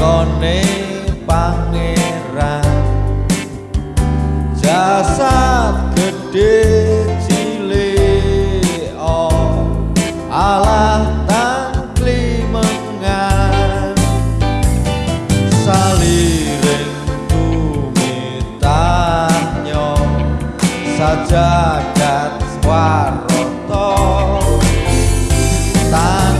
lakone pangeran. Jasad gede cile oh Allah Jagat Swaroto Tanah